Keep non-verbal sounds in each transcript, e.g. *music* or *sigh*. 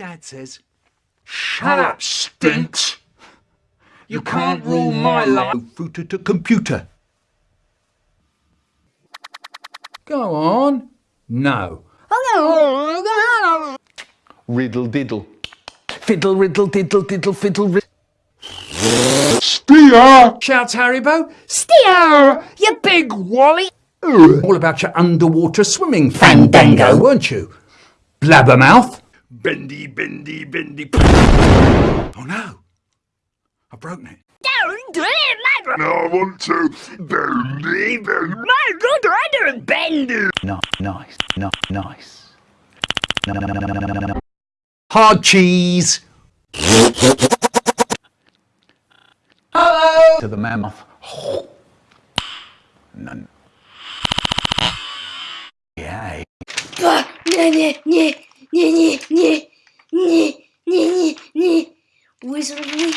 dad says. Shut up, stinks. You can't rule my life. Fruiter to computer. Go on. No. Riddle diddle. Fiddle, riddle, diddle, diddle, fiddle, riddle. Steer! Shouts Haribo. Steer, you big wally. All about your underwater swimming fandango, weren't you? Blabbermouth. Bendy, bendy, bendy. Oh no. I've broken it. Don't do it, my No, I want to. Bendy, bendy. My good rider, Bendy. No, nice, no, nice. No, no, no, no, no, no, no. Hard cheese. Hello. To the mammoth. None. Yeah nie, nie, nie, nie, nie, nie, nie. Wizard nie.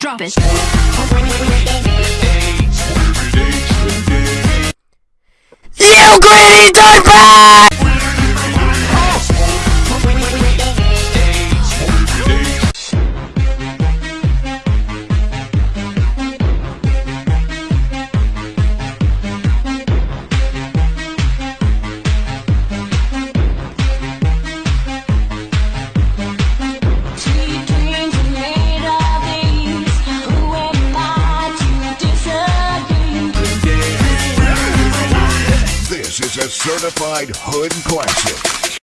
Drop it. You gritty diaper! This is a certified hood classic.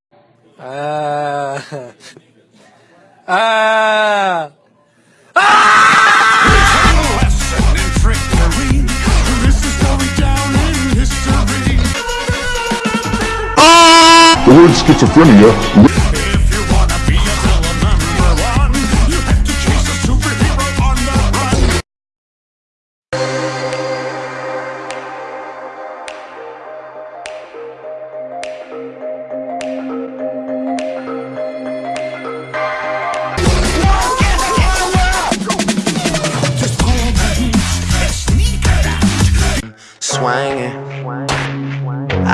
*laughs* Ah. Ah. The word schizophrenia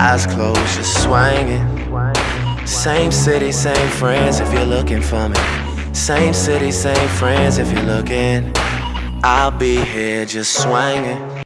Eyes closed, just swinging. Same city, same friends if you're looking for me. Same city, same friends if you're looking. I'll be here just swinging.